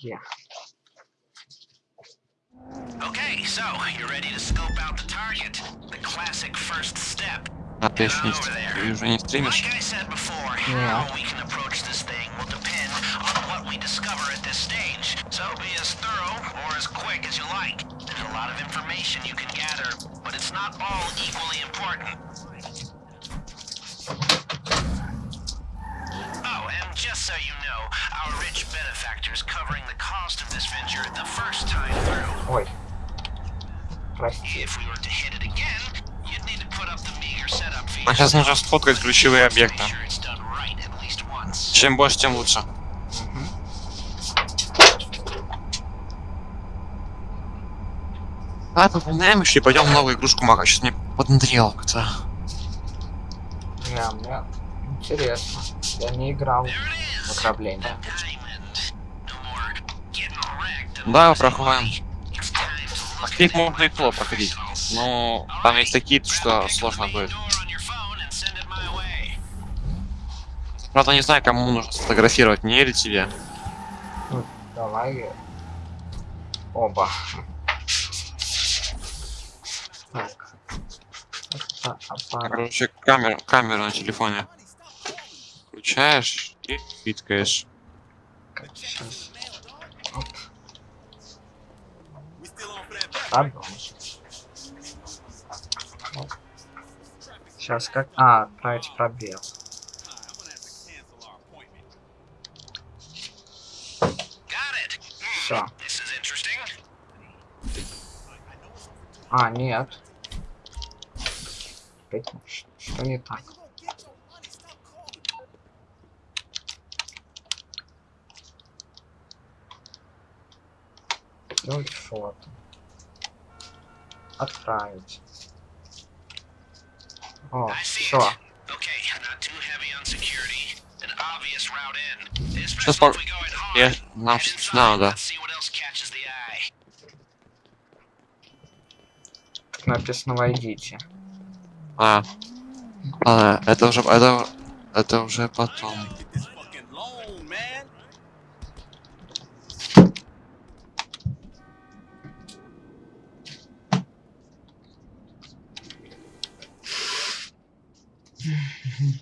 Где? Okay, so you're ready to scope out the target. The classic first step. А ты Get еще не, over стр- there. ты уже не стримишь? Like I said before, Yeah. how we can approach this thing will depend on what we discover at this stage. So be as thorough or as quick as you like. There's a lot of information you can gather, but it's not all equally important. So you know, our rich benefactor's covering the cost of this venture the first time through. Ой. Прости. If we were to hit it again, you'd need to put up the meager setup fees. А сейчас нужно сфоткать ключевые объекты. Чем больше, тем лучше. Мгм. А, выполняем еще и пойдем в новую игрушку Мака. Сейчас мне поднадоело как-то. Не, мне интересно. Я не играл Ограбление. Да, проходим. Их можно и фло проходить. Но там есть такие, что сложно будет. Правда, не знаю, кому нужно сфотографировать, мне или тебе. Давай. Оба. Так. Короче, камеру, камеру на телефоне. Включаешь и фиткаешь. Сейчас. Оп. Продолжим. Сейчас как... А, отправить пробел. Все. А, нет. Что не так? Сделать фото. Отправить. О, все. Сейчас пор- Я... Нам надо. Написано войдите. А. Ладно, это уже... Это, это уже потом. По-моему, еще машины пе- нужно будет угнать. Try to get a picture of a guard. A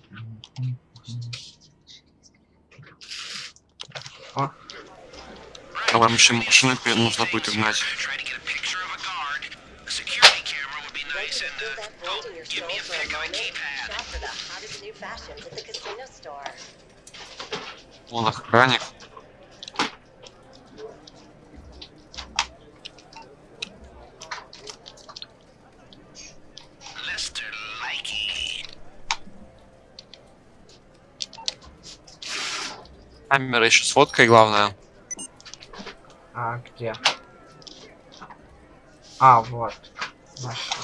security camera would be nice and uh, oh, give me a pic of a keypad. Shop for the hottest new fashions at the casino store. Вон охранник. Камера еще с фоткой, главное. А, где? А, вот. Нашел.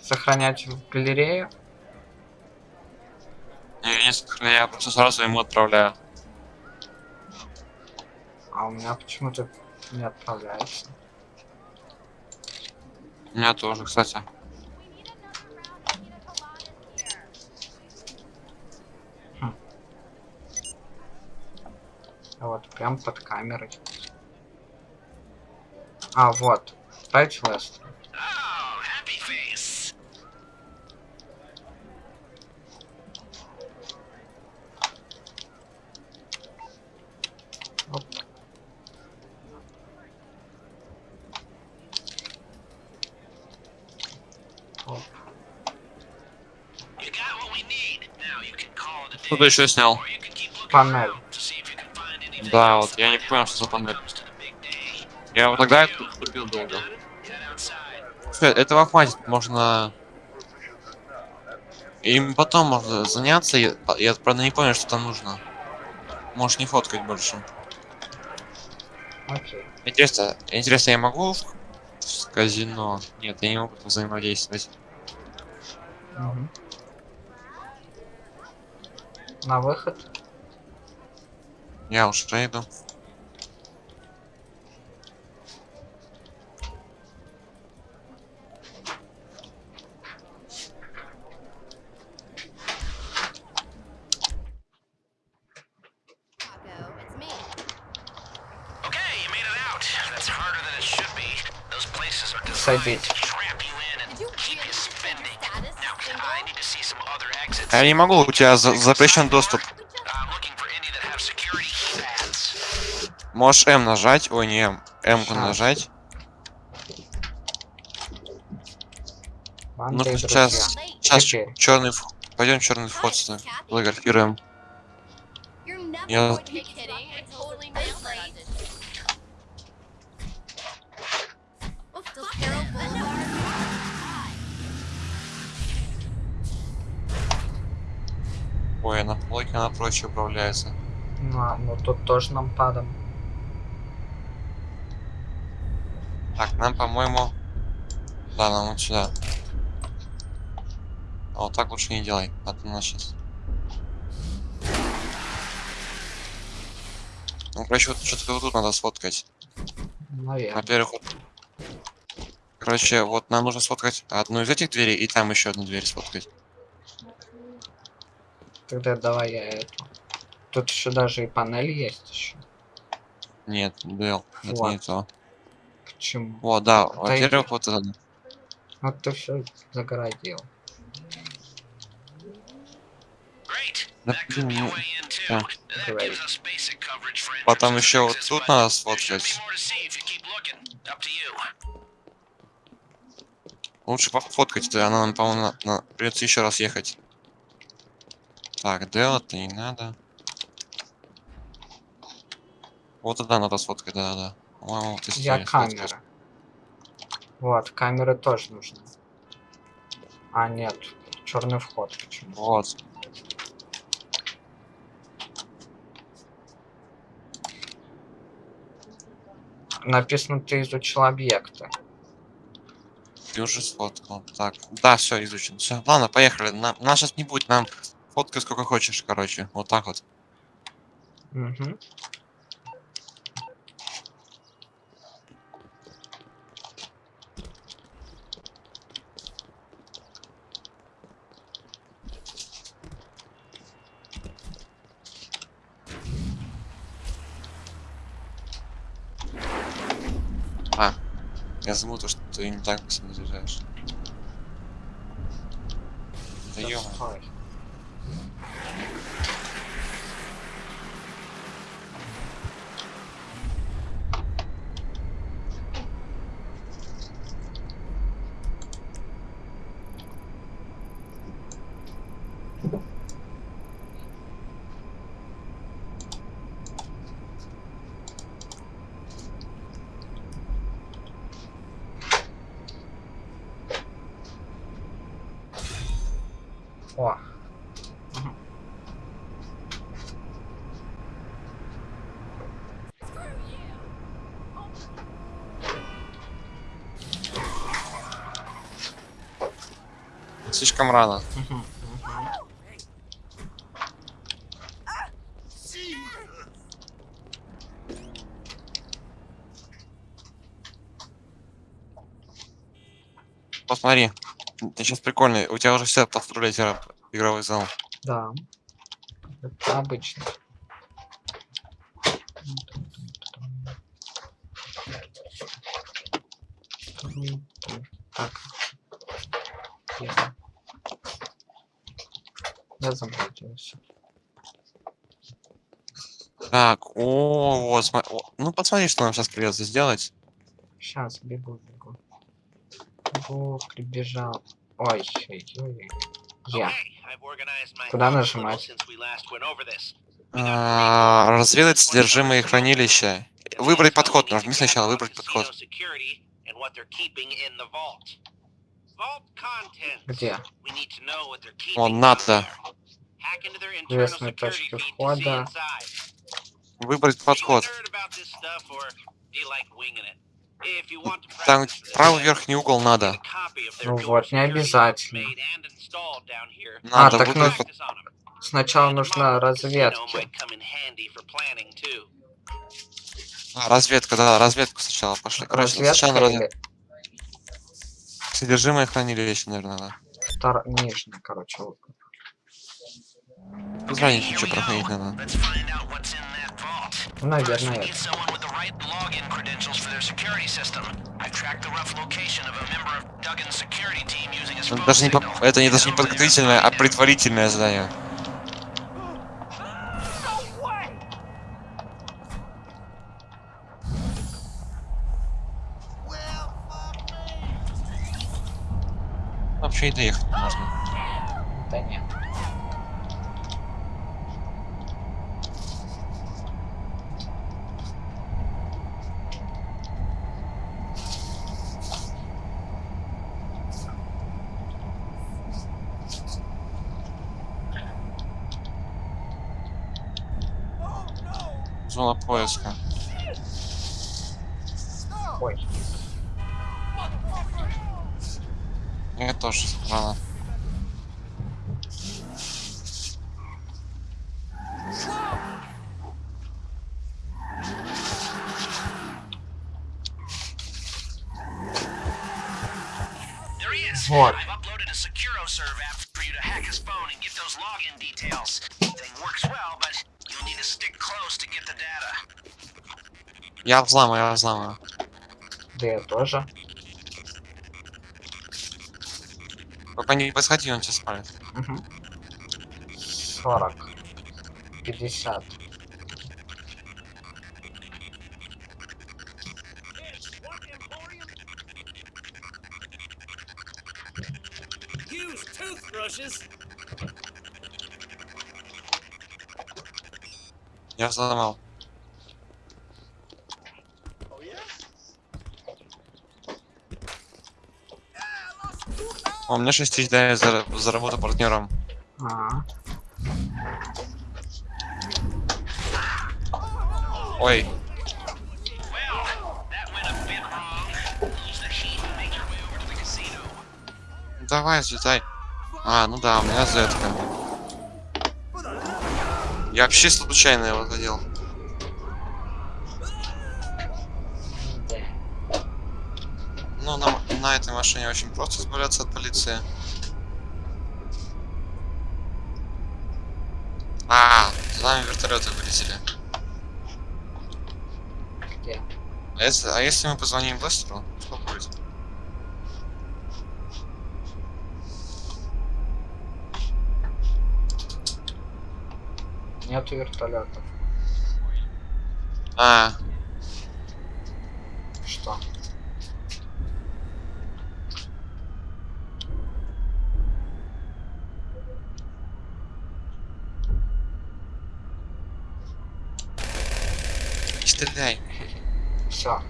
Сохранять в галерею? Не, не сохраняю, я просто сразу ему отправляю. А у меня почему-то не отправляется. У меня тоже, кстати. Вот прям под камерой. А, вот. Ставить. Oh, happy face. Оп. Оп. Day. Кто-то еще снял. Панель. Да, вот я не понял, что за панель. Я вот тогда это купил долго. Слушай, этого хватит, можно... Им потом можно заняться, я, я правда не понял, что там нужно. Можешь не фоткать больше. Окей. Интересно, интересно, я могу в, в казино? Нет, я не могу взаимодействовать. Мгм. На выход. Я уж иду. Садить. Я не могу, у тебя за запрещен доступ. Можешь М нажать. Ой, не М. Щас. нажать. Ну, сейчас-. Сейчас черный вход. Пойдем черный вход сюда. Фотографируем. Я-. Ой, на плойке она проще управляется. Ну, а, ну тут тоже нам падом. Так, нам, по-моему... Да, нам вот сюда. А вот так лучше не делай, а то нас сейчас... Ну, короче, вот что-то вот тут надо сфоткать. Во-первых, вот... Короче, вот нам нужно сфоткать одну из этих дверей, и там еще одну дверь сфоткать. Тогда давай я эту. Тут еще даже и панель есть еще. Нет, это Вот. не то. Почему? Вот, да, во-первых, вот это. Ну ты все загородил. Да, ну, да. Потом еще вот тут надо сфоткать. Лучше пофоткать, да, она нам, по-моему, на- на- придется еще раз ехать. Так, делать не надо. Вот тогда надо сфоткать, да-да-да. Я камера. Вот, камеры тоже нужны. А, нет. Черный вход почему? Вот. Написано, ты изучил объекты. Ты уже сфоткал. Так, да, все, изучен. Все, ладно, поехали. На, нас сейчас не будет, нам фоткай сколько хочешь, короче. Вот так вот. Угу. Забыл то, что ты не так заряжаешь. Да ё Слишком рано. Посмотри. Ты сейчас прикольный. У тебя уже все игра- игровой зал. Да. Это обычно. Я заблудился. Так, о, вот, сма- о, ну посмотри, что нам сейчас придется сделать. Сейчас бегу, бегу. Бегу, прибежал. Ой, ой, ой. Я. Куда нажимать? А, разведать содержимое хранилища. Выбрать подход. Нажми сначала выбрать подход. Где? Down надо. Security точки входа. Выбрать подход. nerd about this stuff, or do you like winging it? If you want to Там правый верхний угол надо. Ну вот, не обязательно. Надо так ну- под-. Сначала нужна model casino разведки. might come in handy for planning, too. А, разведка, да, разведку сначала пошли. Короче, сначала Разведка развед- или Содержимое хранилища, наверное, да. втор... нижняя, короче. вот. Без разницы, Here что we проходить go. надо. Let's find out what's Ну, наверное, First, we это. Ну, Даже не это не даже не подготовительное, а предварительное задание. Вообще и доехать можно. Да нет. Зона поиска. Ой, Я тоже is. Вот. Я взламываю, я взламываю. да я тоже. Только не подходи, он тебя спалит. Угу. 40. 50. Use toothbrushes. Я взломал. О, у меня 6 тысяч дает за, за работу партнером. А, Ой, the casino. ну давай, взлетай. А, ну да, у меня зетка. Я вообще случайно его задел. да. Ну, на, этой машине очень просто избавляться от полиции. А, за нами вертолеты вылетели. Где? А если, а если мы позвоним Лестеру, что будет? Нету вертолетов. А, стреляй. Все.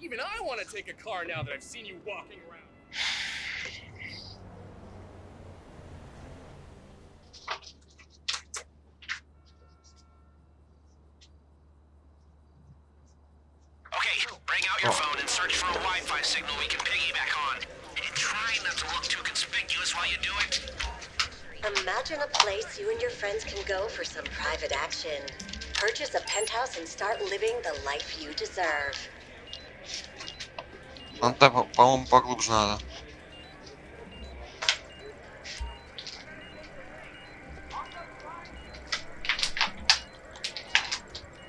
Even I want to take a car now that I've seen you walking around. friends can go for some private action. Purchase a penthouse and start living the life you deserve. Надо, по- по-моему, поглубже надо.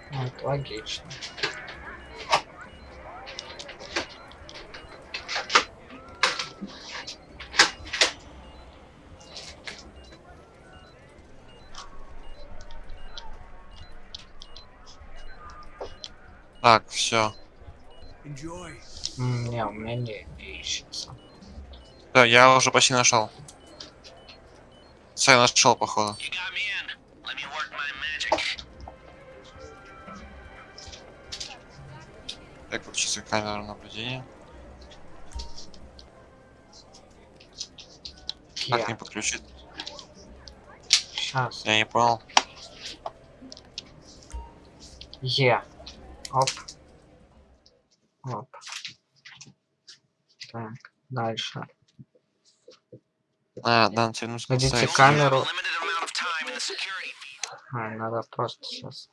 Ну, это логично. Так, все. Не, у меня не, не ищется. Да, я уже почти нашел. Я нашел, походу. Так, включите камеру наблюдения. Как не подключить? Сейчас. Я не понял. Е. Оп. Оп. Так, дальше. А, да, тебе нужно Найдите камеру. А, надо просто сейчас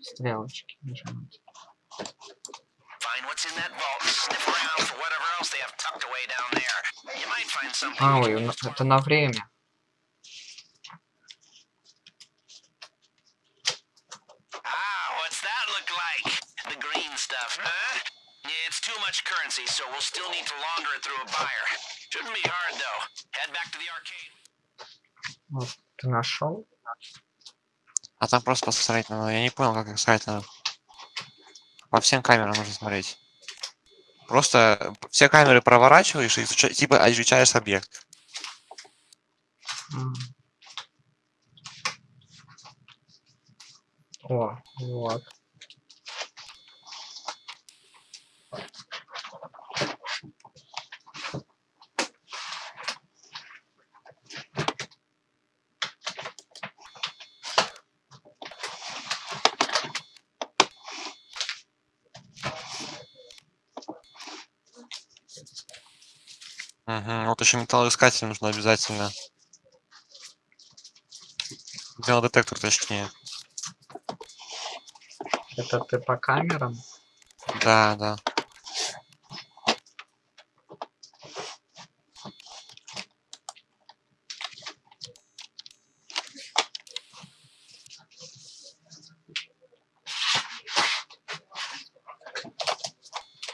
стрелочки нажимать. А, ой, ну, это на время. Ah, what's that look like? Stuff, huh? Yeah, it's too much currency, so we'll still need to launder it through a buyer. Shouldn't be hard, though. Head back to the arcade. Вот, ты нашел? А там просто посмотреть надо. Я не понял, как их сказать надо. По всем камерам нужно смотреть. Просто все камеры проворачиваешь и типа изучаешь объект. М. О, вот. Угу. Вот еще металлоискатель нужно обязательно. Металлодетектор, точнее. Это ты по камерам? Да, да.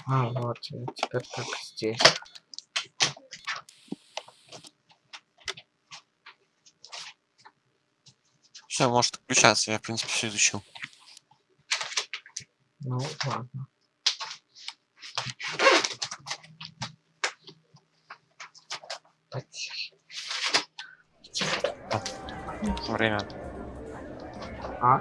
А, вот, теперь так здесь. Все, может включаться. Я, в принципе, все изучил. Ну, ладно. Потише. Время. А?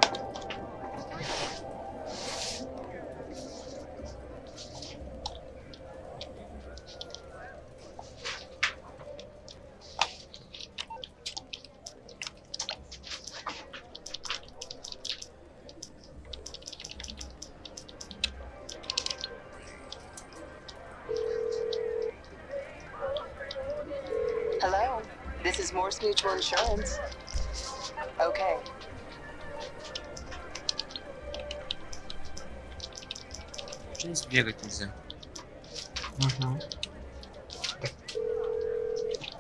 Сбегать нельзя? Угу.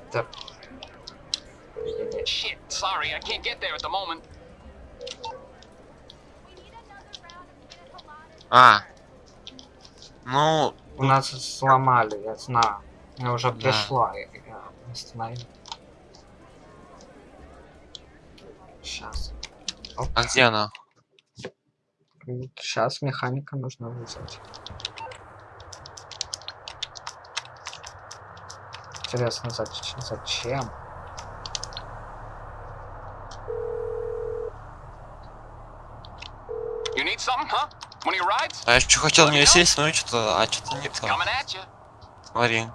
Так. Shit, sorry, I can't get there at the moment. А. Ну, У нас сломали, я знаю. Я уже Да. пришла, я, я остановил. Сейчас. а где она? Сейчас механика нужно вызвать. Интересно, зач- зачем? You need something, huh? One of your rides? А я что хотел в нее сесть, но что-то, а что-то нет. It's coming at you. Смотри.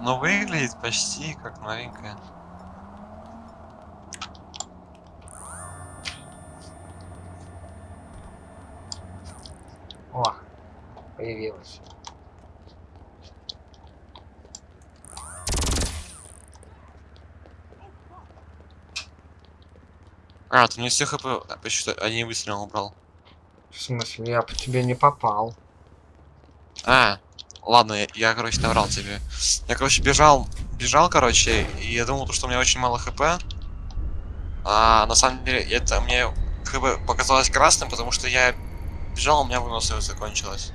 Ну, выглядит почти как новенькая. О, появилась. А, ты не все хп почти один выстрел убрал. В смысле, я по тебе не попал. А, ладно, я, я, короче, наврал тебе. Я, короче, бежал, бежал, короче, и я думал, то, что у меня очень мало хп. А на самом деле, это мне хп показалось красным, потому что я бежал, у меня выносливость закончилась.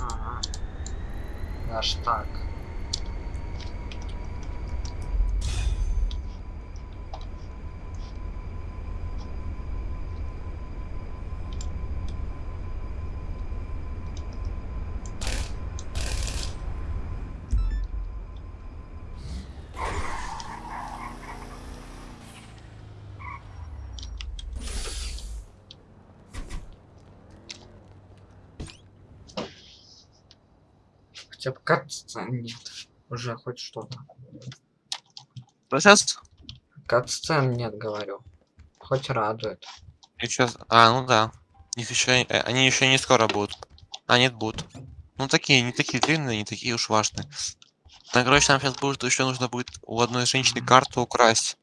Ага. Аж так. Нет. Уже хоть что-то. сейчас? Катсцен нет, говорю. Хоть радует. И чё? А, ну да. Их еще, они еще не скоро будут. А, нет, будут. Ну такие, не такие длинные, не такие уж важные. Ну, короче, нам сейчас будет еще нужно будет у одной женщины карту украсть.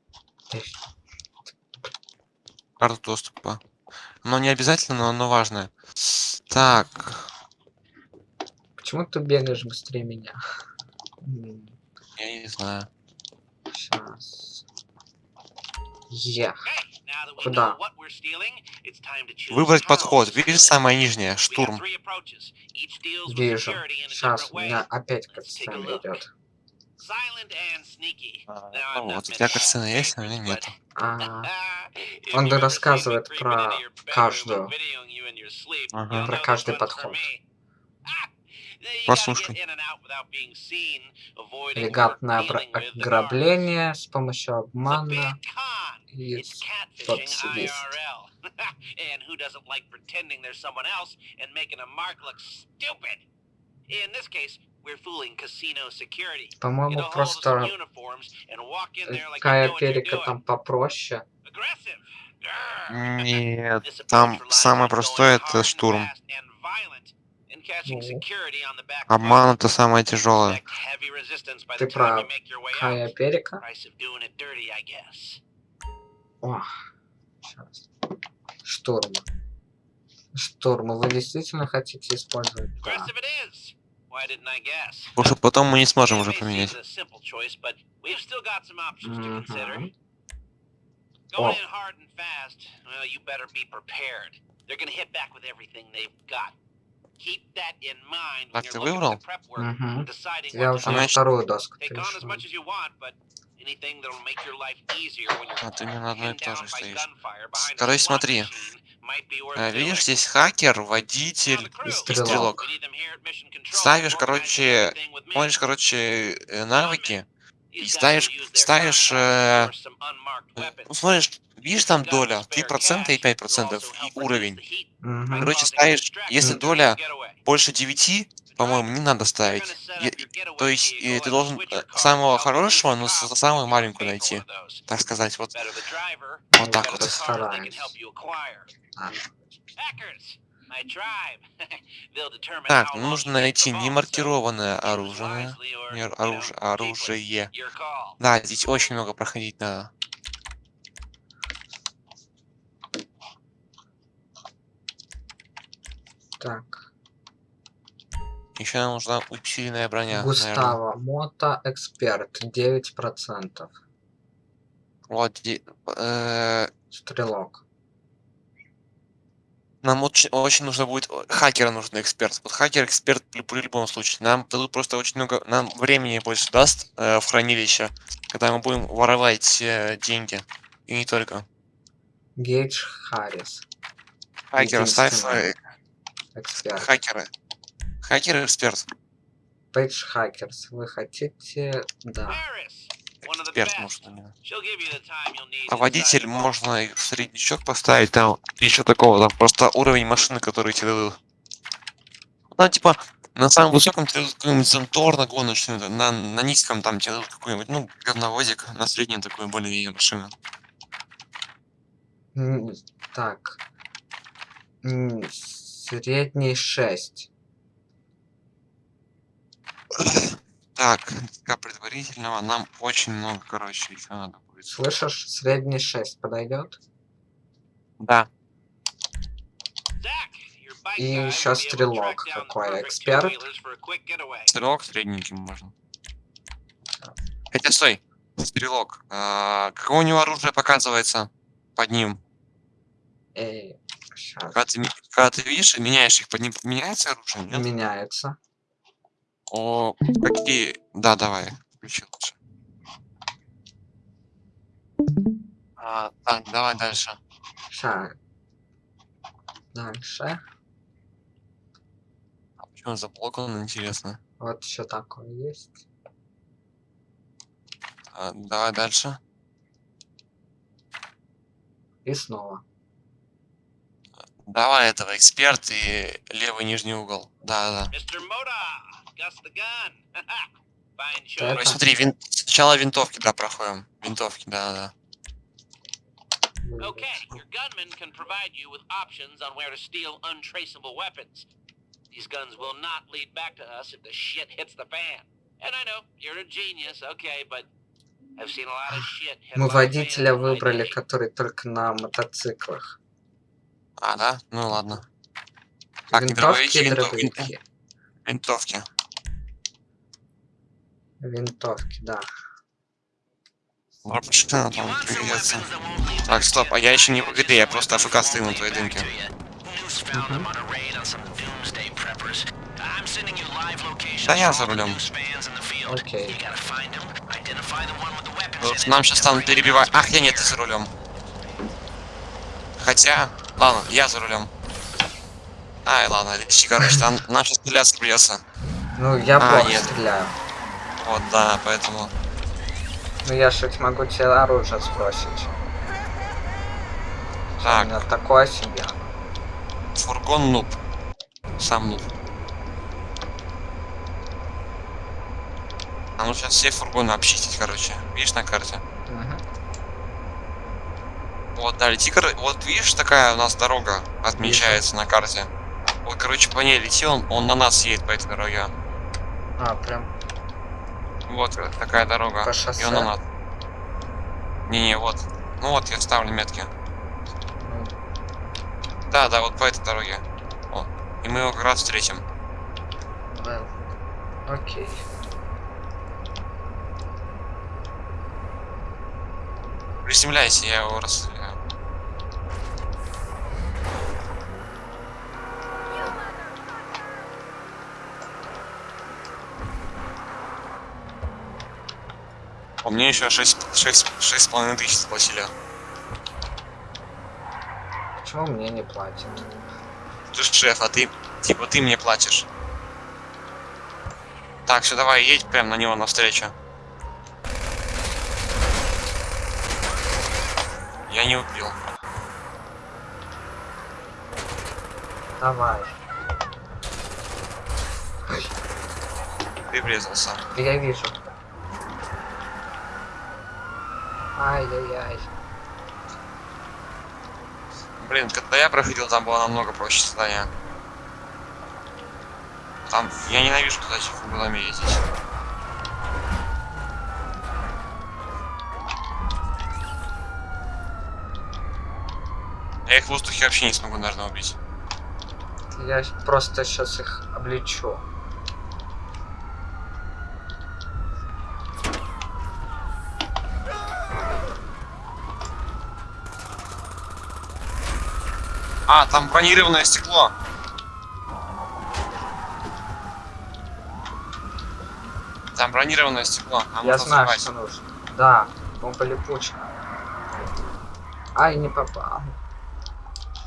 Карту доступа. Но не обязательно, но важное. Так, Почему ты бегаешь быстрее меня? Я не знаю. Сейчас. We Куда? Выбрать подход. Видишь самое нижнее? Штурм. Вижу. Сейчас у меня опять катсцена идет. Silent and sneaky. А, Ну вот, у тебя картина есть, а у меня нет. А, Он рассказывает про каждую. Ага. Про каждый подход. Avoiding элегантное ограбление с помощью обмана и. IRL. and who doesn't like pretending there's someone else and making a mark look stupid? In this case, we're fooling casino security. По-моему, просто uniforms and walk in there like you Кая know what you're Перика там попроще. Нет, там самое простое это штурм. Обман это самое тяжелое. Ты прав. Кая. Перика. О, сейчас. Штурм. Штурм. Вы действительно хотите использовать? Да. Потому что потом мы не сможем уже поменять. a simple choice, Так, ты выбрал? deciding Я уже to на вторую доску Take on as перешел. much as you want, but anything that'll make your life easier when you're А ты не на одной и той же стоишь. gunfire behind a Короче, смотри. Э, Видишь, здесь хакер, водитель и стрелок. стрелок. We need them here at Mission Control, Ставишь, короче. Смотришь, короче, э, навыки. И ставишь- ставишь, э. Ну, смотришь, видишь там доля, spare 3% и cash, 5% it'll also и уровень. Мгм. by Короче, ставишь, если доля больше 9, по-моему, не надо ставить. getaway То есть э, ты должен э, самого хорошего, но самую маленькую найти. Так сказать, вот. Вот так вот. Так, ну нужно найти немаркированное оружие. не know, оружие. Да, здесь очень много проходить надо. так. Еще нам нужна усиленная броня. Густаво. Мото Эксперт. 9%. Вот, де- э, Стрелок. Нам очень, очень нужно будет о, хакера нужен эксперт. Вот хакер эксперт при, при любом случае. Нам дадут просто очень много, нам времени больше даст э, в хранилище, когда мы будем воровать э, деньги и не только. Гейдж Харрис. Хакер, ставь э, Эксперт. хакера. Хакер эксперт. Пейдж Хакерс. Вы хотите... Да. The Эксперт нужен именно. She'll give you the time you'll need А inside водитель the vault. можно и в среднячок поставить, там еще такого, там просто уровень машины, который тебе дадут. Ну, типа, на самом высоком тебе дадут какой-нибудь Зентор на гоночный, на, на низком там тебе дадут какой-нибудь, ну, говновозик, на среднем такую более-менее машину. М, Так. Средний 6. Так, предварительного нам очень много, короче, еще надо будет. Слышишь? Средний 6 подойдет? Да. И to стрелок perfect эксперт. Стрелок средненький можно. Хотя, стой, стрелок. А, какое у него оружие показывается под ним? Эй, сейчас. Когда ты, когда ты видишь и меняешь их, под ним меняется оружие? Нет? Меняется. О, какие... Да, давай, включи лучше. А, так, давай дальше. Дальше. А почему заблокован, интересно? Вот еще такое есть. А, давай дальше. И снова. Давай этого, эксперт и левый нижний угол. Да, да. Choice. смотри, вин- сначала винтовки, да, проходим. Винтовки, да, да. Okay, your gunman can provide you with options on where to steal untraceable weapons. These guns will not lead back to us if the shit hits the fan. And I know, you're a genius, okay, but I've seen a lot of shit. hit Мы водителя выбрали, который только на мотоциклах. А, да? Ну ладно. Так, не дробовики, Винтовки винтовки. Винтовки, да. You там leave Так, стоп, а я еще не в игре, я просто АФК стою на твоей дымке. Да я за рулем. Окей. Вот Нам сейчас станут перебивать. Ах, я нет, ты за рулем. Хотя, ладно, я за рулем. Ай, ладно, лечи, короче, там нам сейчас стреляться придется. Ну, я А, плохо нет. стреляю. Вот, да, поэтому. Ну, я же могу тебе оружие сбросить. У Так, меня такое себе. фургон нуб. Сам нуб. А ну сейчас все фургоны обчистить, короче. Видишь на карте? Мгм. Вот, да, лети, вот видишь, такая у нас дорога отмечается на карте. Вот, короче, по ней лети, он, он на нас едет по этой дороге. А, прям Вот э, такая дорога. По шоссе? он на нас. Не-не, вот. Ну вот, я ставлю метки. ну, Да, да, вот по этой дороге. О, и мы его как раз встретим. well, Окей. Приземляйся, я его расстреляю. О, мне еще 6, 6, 6 с половиной тысяч заплатили. Почему мне не платят? Ты шеф, а ты, типа, ты мне платишь. Так, все, давай, едь прям на него навстречу. Я не убил. Давай. Ты врезался. Я вижу. Ай-яй-яй. Блин, когда я проходил, там было намного проще задание. Там, я ненавижу туда этих углами ездить. Я их в воздухе вообще не смогу, наверное, убить. Я просто сейчас их облечу. А, там бронированное стекло. Там бронированное стекло. Нам Я знаю, что нужно. Да, бомба липучка. Ай, не попал.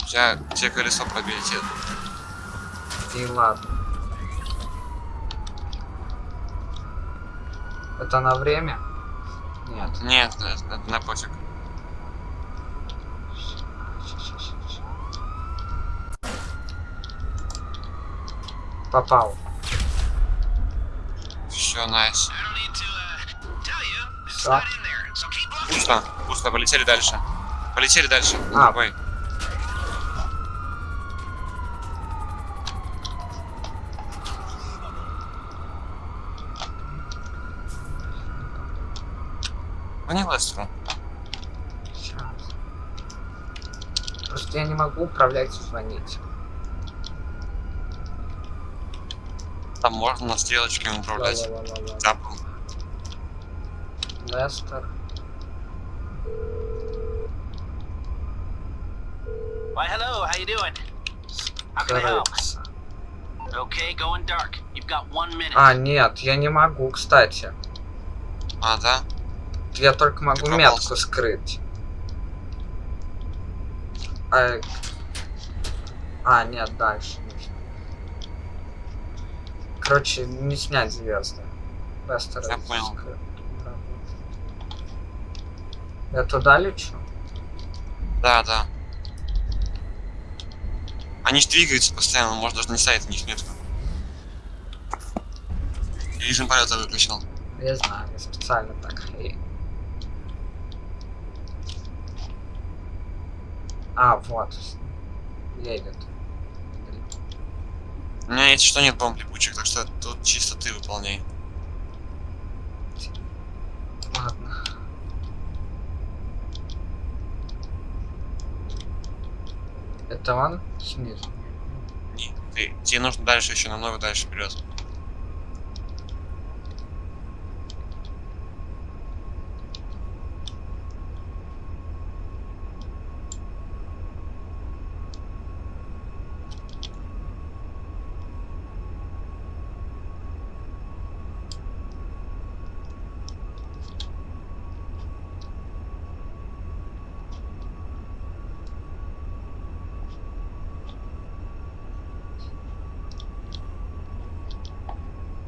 Тебя, тебе колесо пробили. тебе- И ладно. Это на время? Нет. Нет, это, это на пофиг. Попал. Все, найс. I don't need to uh, tell you, it's Всё. not in So keep looking. Пусто, пусто, полетели дальше. Полетели дальше. А. Ой. Звони Лестеру. Сейчас. Просто я не могу управлять и звонить. Можно на стрелочке управлять. Ла-ла-ла-ла-ла. Тапом. Лестер. Why, hello, how you doing? How can I help? Okay, going dark. You've got one minute. А, нет, я не могу, кстати. А, да? Я только могу метку скрыть. А, а, нет, дальше. Короче, не снять звезды. Я понял. Я туда лечу? Да, да. Они ж двигаются постоянно, может даже не ставить на них метку. Режим полета выключил. Я знаю, я специально так. А, вот. Едет. У меня есть что нет бомб липучек, так что тут чисто ты выполняй. Ладно. Это он? Нет. Не, ты, тебе нужно дальше еще намного дальше вперед.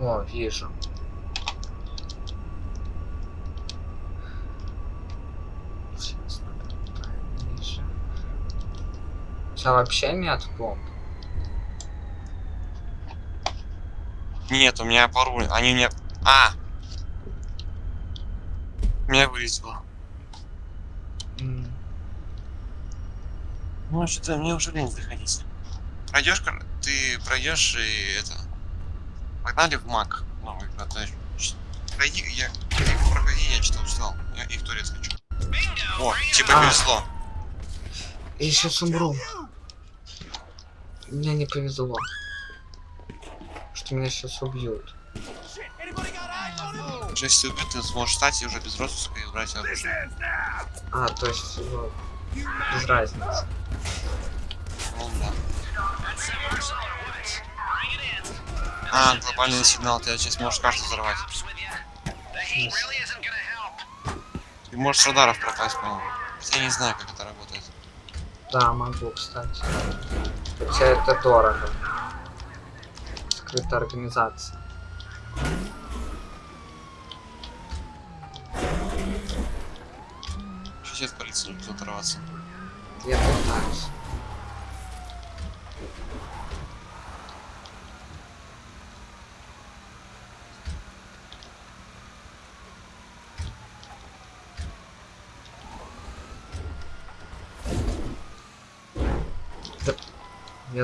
О, вижу. Сейчас надо направить ниже. У тебя вообще нет бомб? Нет, у меня пару, они мне... А! Меня вылетело. М, Ну, что-то мне уже лень заходить. Пройдешь, ты пройдешь и это... Погнали в маг а то ч- Пройди, я... Его проходи, я что-то устал. Я и в туалет хочу. О, типа А. повезло. Я сейчас умру. Мне не повезло. Что меня сейчас убьют. Уже если убьют, ты сможешь встать и уже без распуска и убрать оружие. А, то есть, ну, без разницы. А, глобальный сигнал, ты сейчас можешь карту взорвать. Ты можешь радаров пропасть, по-моему. Я не знаю, как это работает. Да, могу, кстати. Хотя это дорого. Скрытая организация. Сейчас от полиции не будет оторваться. Я пытаюсь.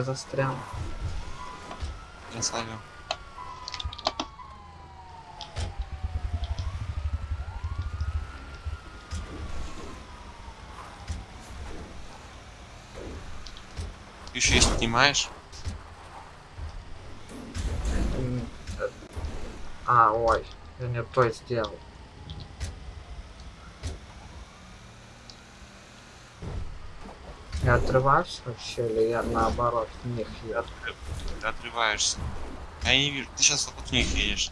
Я застрял. Я славил. Еще если снимаешь. Э, А, ой, я не то сделал. Я отрываюсь вообще, или я наоборот в них еду? Ты отрываешься. Я не вижу. Ты сейчас вокруг них едешь.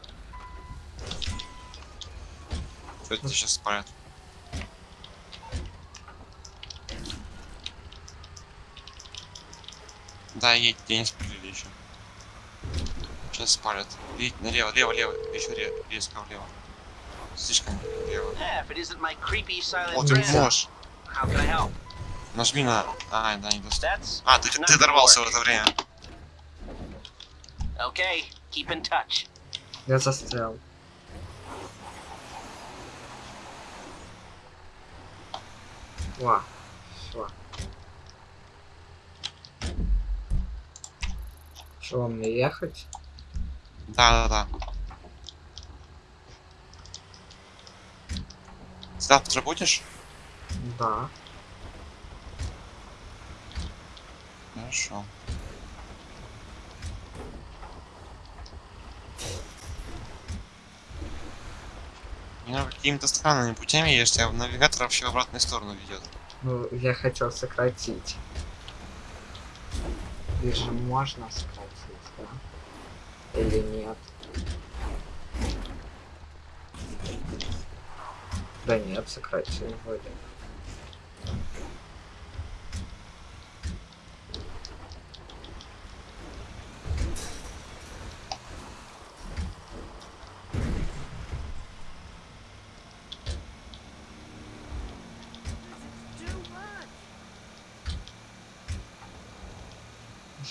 Что это сейчас спалят? Да, едь, тебя не спалили еще. Сейчас спалят. Едь налево, лево, лево. Еще ре резко влево. Слишком лево. О, ты friend, можешь. Нажми на... А, да, не достал. That's А, ты, ты дорвался в это время. okay. Keep in touch. Я застрял. Ва, все. Что, мне ехать? Да, да, да. Завтра будешь? Да. Хорошо. Ну, какими-то странными путями едешь, тебя навигатор вообще в обратную сторону ведет. Ну, я хотел сократить. Их же можно сократить, да? Или нет? Да нет, сократил вроде.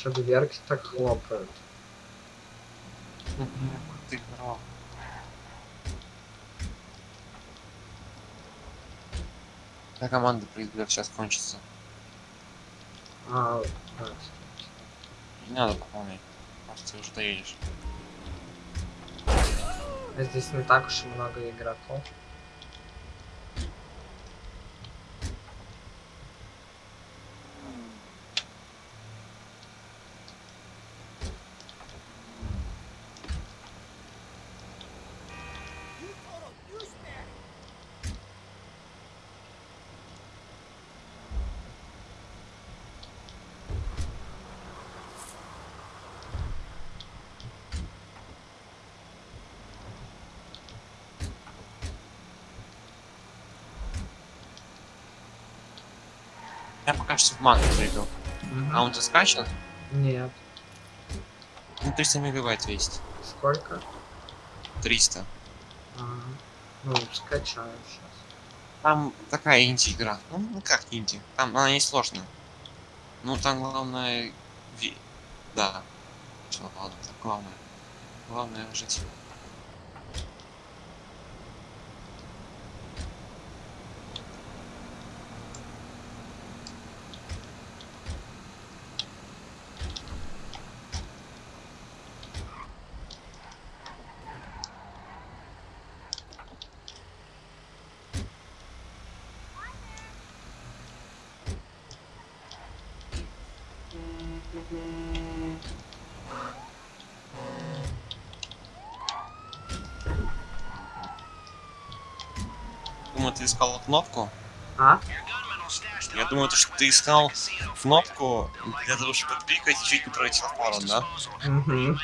Что дверки так хлопают. Ты здорово. Да, команда придет сейчас кончится. А, да. Не надо пополнять. Просто ты уже доедешь. А здесь не так уж и много игроков. Я пока что в манку зайду. Мгм. А он же скачан? Нет. Ну, 300 мегабайт весит. Сколько? 300. А, ну, скачаю сейчас. Там такая инди-игра. Ну, ну как инди? Там она не сложная. Ну, там главное... ви- Да. Что, ладно, главное. Главное жить. Думаю, ты искал кнопку. А? Я думаю, то, что ты искал кнопку для того, чтобы пикать и чуть не пройти в пору, да? Угу.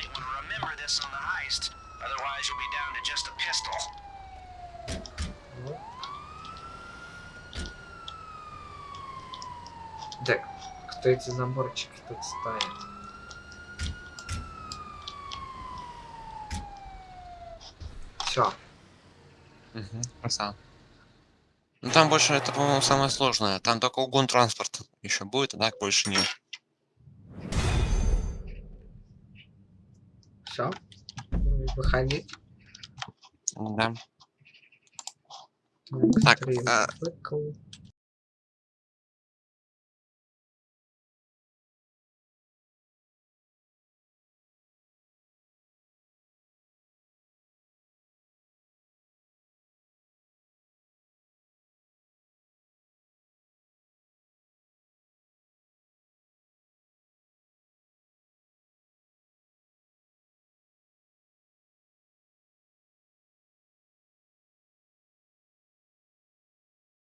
Так, кто эти заборчики тут ставит? Все. Угу. Красава. Ну там больше это, по-моему, самое сложное. Там только угон транспорта еще будет, а так больше нет. Все. Выходить. Да. Так, Три а-.